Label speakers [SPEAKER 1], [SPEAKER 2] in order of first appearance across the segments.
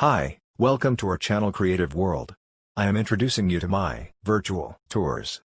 [SPEAKER 1] Hi, welcome to our channel Creative World. I am introducing you to my Virtual Tours.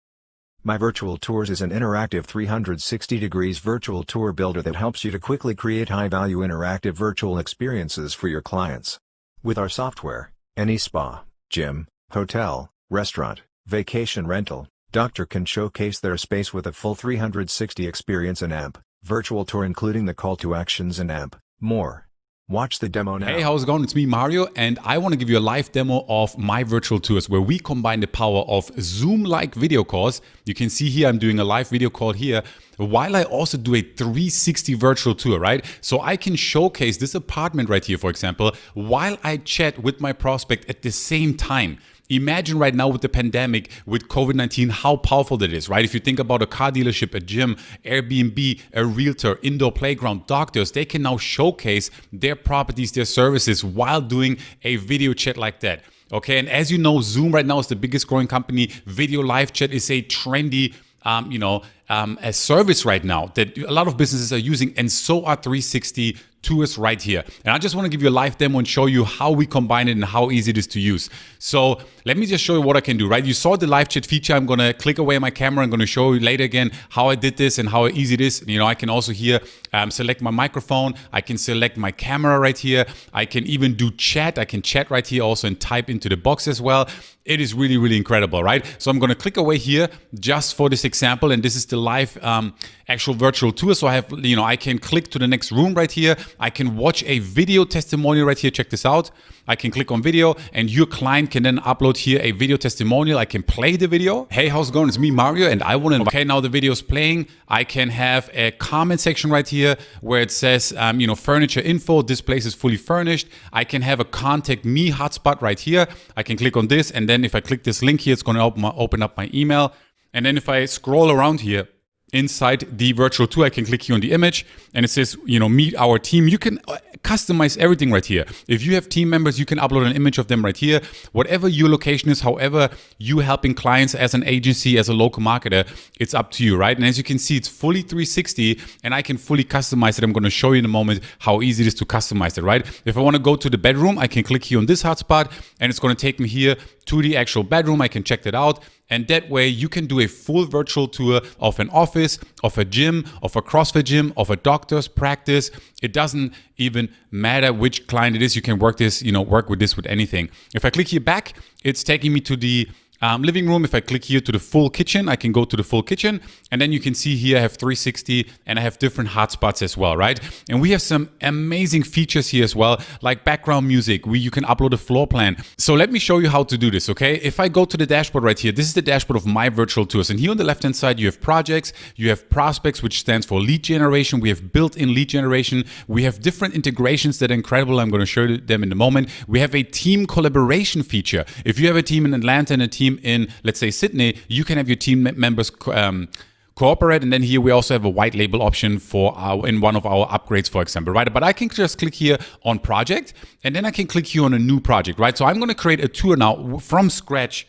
[SPEAKER 1] My Virtual Tours is an interactive 360 degrees virtual tour builder that helps you to quickly create high-value interactive virtual experiences for your clients. With our software, any spa, gym, hotel, restaurant, vacation rental, doctor can showcase their space with a full 360 experience and app, virtual tour including the call to actions and app, more. Watch the demo now.
[SPEAKER 2] Hey, how's it going? It's me, Mario, and I want to give you a live demo of my virtual tours where we combine the power of Zoom-like video calls. You can see here I'm doing a live video call here while I also do a 360 virtual tour, right? So I can showcase this apartment right here, for example, while I chat with my prospect at the same time. Imagine right now with the pandemic, with COVID 19, how powerful that is, right? If you think about a car dealership, a gym, Airbnb, a realtor, indoor playground, doctors, they can now showcase their properties, their services while doing a video chat like that. Okay, and as you know, Zoom right now is the biggest growing company. Video live chat is a trendy um, you know, um, a service right now that a lot of businesses are using, and so are 360 tours right here. And I just want to give you a live demo and show you how we combine it and how easy it is to use. So let me just show you what I can do, right? You saw the live chat feature. I'm going to click away my camera. I'm going to show you later again how I did this and how easy it is. You know, I can also here um, select my microphone. I can select my camera right here. I can even do chat. I can chat right here also and type into the box as well. It is really, really incredible, right? So I'm going to click away here just for this example. And this is the live um, actual virtual tour. So I have, you know, I can click to the next room right here. I can watch a video testimonial right here. Check this out. I can click on video and your client can then upload here a video testimonial. I can play the video. Hey, how's it going? It's me, Mario, and I want to, okay, now the video is playing. I can have a comment section right here where it says, um, you know, furniture info. This place is fully furnished. I can have a contact me hotspot right here. I can click on this. And then if I click this link here, it's going to open, open up my email. And then if I scroll around here, inside the virtual tour, I can click here on the image and it says, you know, meet our team. You can uh, customize everything right here. If you have team members, you can upload an image of them right here. Whatever your location is, however you helping clients as an agency, as a local marketer, it's up to you, right? And as you can see, it's fully 360 and I can fully customize it. I'm going to show you in a moment how easy it is to customize it, right? If I want to go to the bedroom, I can click here on this hotspot and it's going to take me here to the actual bedroom. I can check that out. And that way you can do a full virtual tour of an office, of a gym, of a CrossFit gym, of a doctor's practice. It doesn't even matter which client it is. You can work this, you know, work with this with anything. If I click here back, it's taking me to the um, living room, if I click here to the full kitchen, I can go to the full kitchen. And then you can see here I have 360 and I have different hotspots as well, right? And we have some amazing features here as well, like background music, where you can upload a floor plan. So let me show you how to do this, okay? If I go to the dashboard right here, this is the dashboard of my virtual tours. And here on the left-hand side, you have projects, you have prospects, which stands for lead generation. We have built-in lead generation. We have different integrations that are incredible. I'm going to show them in a moment. We have a team collaboration feature. If you have a team in Atlanta and a team team in, let's say, Sydney, you can have your team members um, cooperate. And then here we also have a white label option for our, in one of our upgrades, for example, right? But I can just click here on project and then I can click here on a new project, right? So I'm going to create a tour now from scratch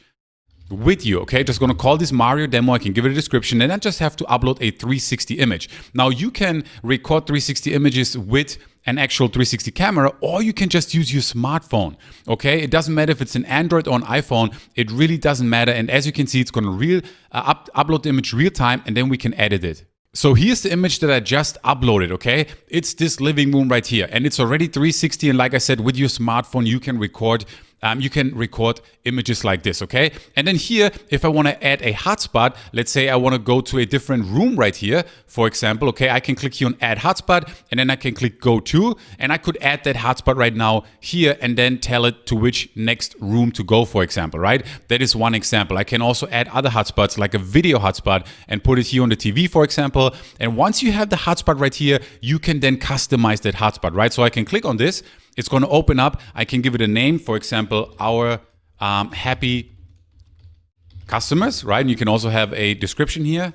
[SPEAKER 2] with you, okay? Just gonna call this Mario demo. I can give it a description and I just have to upload a 360 image. Now you can record 360 images with an actual 360 camera or you can just use your smartphone okay? It doesn't matter if it's an android or an iphone it really doesn't matter. And as you can see it's going to real uh, up, upload the image real time and then we can edit it. So here's the image that I just uploaded, okay? It's this living room right here and it's already 360 and like I said, with your smartphone, you can record um, you can record images like this, okay? And then here, if I wanna add a hotspot, let's say I wanna go to a different room right here, for example, okay, I can click here on add hotspot and then I can click go to, and I could add that hotspot right now here and then tell it to which next room to go, for example, right? That is one example. I can also add other hotspots like a video hotspot and put it here on the TV, for example. And once you have the hotspot right here, you can then customize that hotspot, right? So I can click on this it's going to open up. I can give it a name, for example, our um, happy customers, right? And you can also have a description here,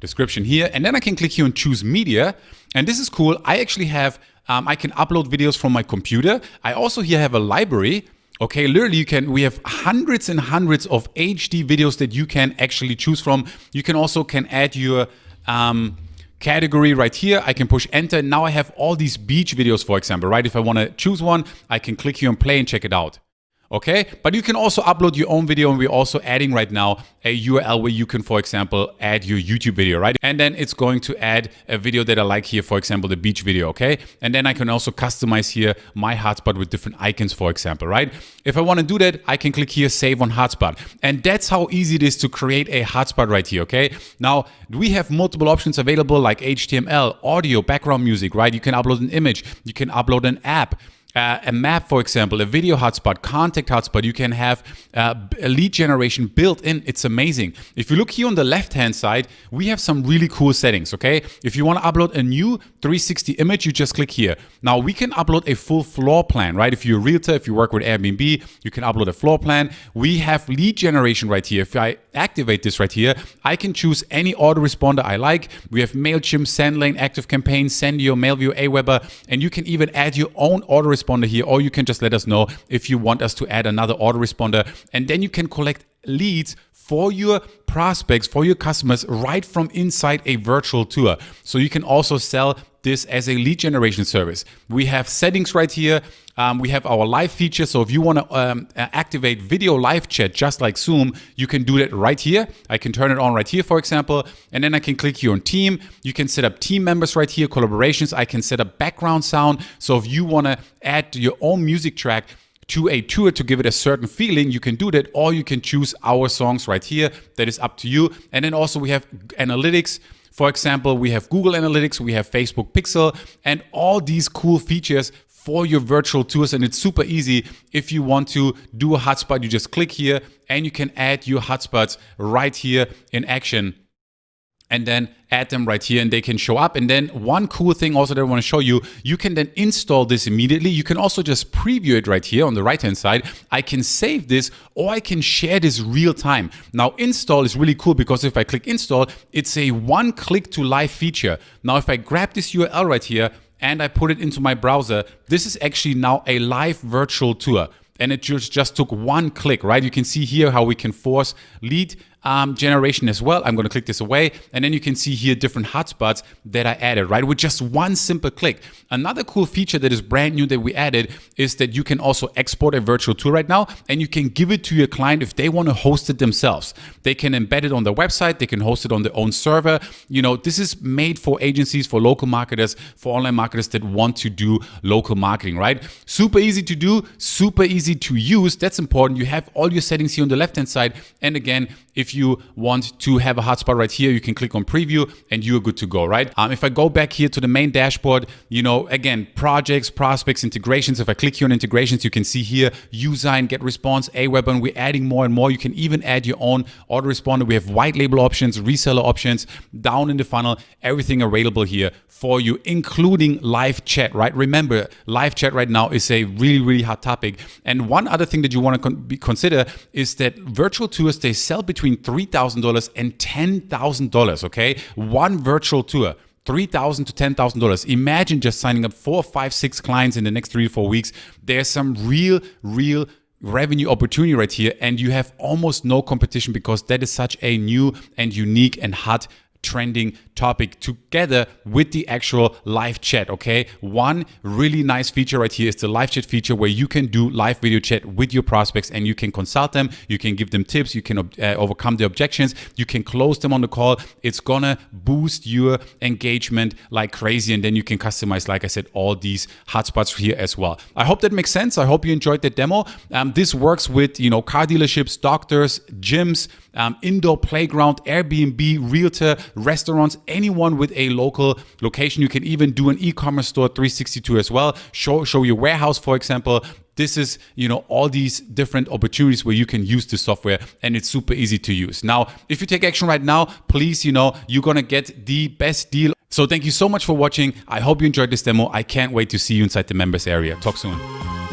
[SPEAKER 2] description here, and then I can click here and choose media. And this is cool. I actually have, um, I can upload videos from my computer. I also here have a library. Okay, literally you can, we have hundreds and hundreds of HD videos that you can actually choose from. You can also can add your, um, category right here. I can push enter. Now I have all these beach videos, for example, right? If I want to choose one, I can click here and play and check it out okay? But you can also upload your own video and we're also adding right now a URL where you can, for example, add your YouTube video, right? And then it's going to add a video that I like here, for example, the beach video, okay? And then I can also customize here my hotspot with different icons, for example, right? If I want to do that, I can click here, save on hotspot. And that's how easy it is to create a hotspot right here, okay? Now, we have multiple options available like HTML, audio, background music, right? You can upload an image, you can upload an app, uh, a map, for example, a video hotspot, contact hotspot. You can have uh, a lead generation built in. It's amazing. If you look here on the left-hand side, we have some really cool settings, okay? If you want to upload a new 360 image, you just click here. Now, we can upload a full floor plan, right? If you're a realtor, if you work with Airbnb, you can upload a floor plan. We have lead generation right here. If I activate this right here, I can choose any autoresponder I like. We have MailChimp, SendLane, ActiveCampaign, Sendiio, MailVio, Aweber, and you can even add your own autoresponder autoresponder here, or you can just let us know if you want us to add another autoresponder. And then you can collect leads for your prospects, for your customers right from inside a virtual tour. So you can also sell this as a lead generation service. We have settings right here. Um, we have our live feature. So if you want to um, activate video live chat just like Zoom, you can do that right here. I can turn it on right here, for example, and then I can click here on team. You can set up team members right here, collaborations. I can set up background sound. So if you want to add your own music track, to a tour to give it a certain feeling, you can do that, or you can choose our songs right here. That is up to you. And then also we have analytics. For example, we have Google Analytics, we have Facebook Pixel, and all these cool features for your virtual tours and it's super easy. If you want to do a hotspot you just click here and you can add your hotspots right here in action and then add them right here and they can show up. And then one cool thing also that I want to show you, you can then install this immediately. You can also just preview it right here on the right hand side. I can save this or I can share this real time. Now install is really cool because if I click install, it's a one click to live feature. Now if I grab this URL right here and I put it into my browser, this is actually now a live virtual tour and it just, just took one click, right? You can see here how we can force lead um, generation as well. I'm going to click this away and then you can see here different hotspots that I added, right? With just one simple click. Another cool feature that is brand new that we added is that you can also export a virtual tour right now and you can give it to your client if they want to host it themselves. They can embed it on their website. They can host it on their own server. You know, this is made for agencies, for local marketers, for online marketers that want to do local marketing, right? Super easy to do, super easy to use. That's important. You have all your settings here on the left-hand side. And again, if you want to have a hotspot right here, you can click on preview and you're good to go, right? Um, if I go back here to the main dashboard, you know, again, projects, prospects, integrations. If I click here on integrations, you can see here Usign, GetResponse, Aweber, and we're adding more and more. You can even add your own autoresponder. We have white label options, reseller options, down in the funnel, everything available here for you, including live chat, right? Remember, live chat right now is a really, really hot topic. And one other thing that you want to con consider is that virtual tours, they sell between $3,000 and $10,000, okay? One virtual tour. 3,000 to $10,000. Imagine just signing up four, five, six clients in the next three to four weeks. There's some real, real revenue opportunity right here and you have almost no competition because that is such a new and unique and hot trending topic together with the actual live chat, okay? One really nice feature right here is the live chat feature where you can do live video chat with your prospects and you can consult them, you can give them tips, you can uh, overcome the objections, you can close them on the call. It's gonna boost your engagement like crazy and then you can customize, like I said, all these hotspots here as well. I hope that makes sense. I hope you enjoyed the demo. Um, this works with, you know, car dealerships, doctors, gyms, um, indoor playground, Airbnb, realtor, restaurants, anyone with a local location. You can even do an e-commerce store 362 as well. Show, show your warehouse, for example. This is, you know, all these different opportunities where you can use the software and it's super easy to use. Now, if you take action right now, please, you know, you're going to get the best deal. So thank you so much for watching. I hope you enjoyed this demo. I can't wait to see you inside the members area. Talk soon.